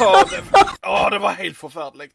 Åh, det, det var helt förfärligt.